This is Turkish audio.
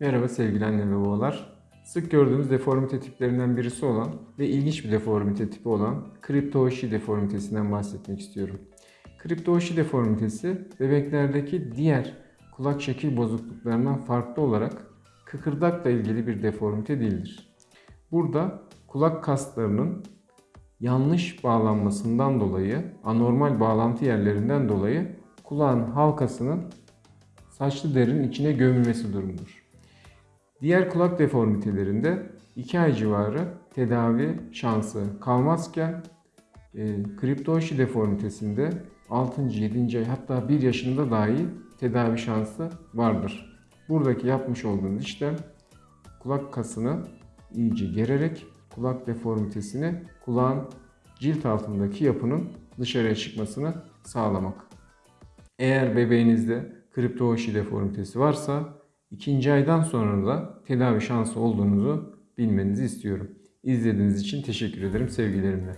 Merhaba sevgili anne ve babalar. Sık gördüğümüz deformite tiplerinden birisi olan ve ilginç bir deformite tipi olan kriptoşi deformitesinden bahsetmek istiyorum. Kriptoşi deformitesi bebeklerdeki diğer kulak şekil bozukluklarından farklı olarak kıkırdakla ilgili bir deformite değildir. Burada kulak kaslarının yanlış bağlanmasından dolayı, anormal bağlantı yerlerinden dolayı kulağın halkasının saçlı derinin içine gömülmesi durumudur. Diğer kulak deformitelerinde 2 ay civarı tedavi şansı kalmazken e, kriptoşi deformitesinde 6. 7. ay hatta 1 yaşında dahi tedavi şansı vardır. Buradaki yapmış olduğunuz işlem kulak kasını iyice gererek kulak deformitesini kulağın cilt altındaki yapının dışarıya çıkmasını sağlamak. Eğer bebeğinizde kriptoşi deformitesi varsa ikinci aydan sonra da tedavi şansı olduğunuzu bilmenizi istiyorum. İzlediğiniz için teşekkür ederim sevgilerimle.